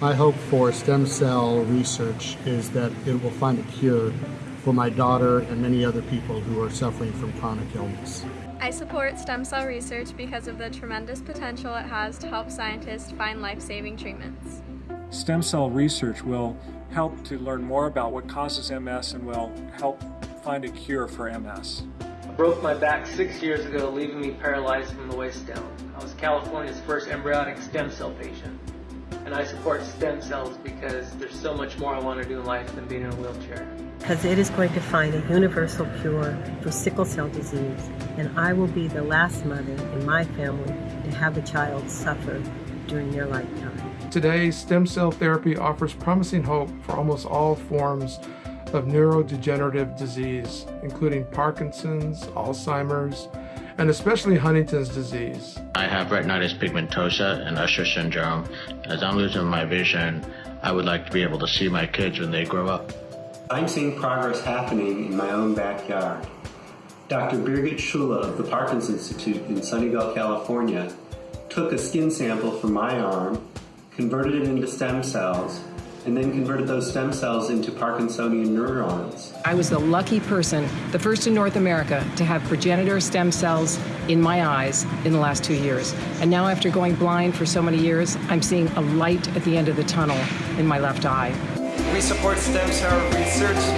My hope for stem cell research is that it will find a cure for my daughter and many other people who are suffering from chronic illness. I support stem cell research because of the tremendous potential it has to help scientists find life-saving treatments. Stem cell research will help to learn more about what causes MS and will help find a cure for MS. I broke my back six years ago, leaving me paralyzed from the waist down. I was California's first embryonic stem cell patient. And I support stem cells because there's so much more I want to do in life than being in a wheelchair. Because it is going to find a universal cure for sickle cell disease, and I will be the last mother in my family to have a child suffer during their lifetime. Today, stem cell therapy offers promising hope for almost all forms of neurodegenerative disease, including Parkinson's, Alzheimer's, and especially Huntington's disease. I have retinitis pigmentosa and Usher syndrome. As I'm losing my vision, I would like to be able to see my kids when they grow up. I'm seeing progress happening in my own backyard. Dr. Birgit Schüle of the Parkinson's Institute in Sunnyvale, California, took a skin sample from my arm, converted it into stem cells, and then converted those stem cells into Parkinsonian neurons. I was the lucky person, the first in North America, to have progenitor stem cells in my eyes in the last two years. And now, after going blind for so many years, I'm seeing a light at the end of the tunnel in my left eye. We support stem cell research because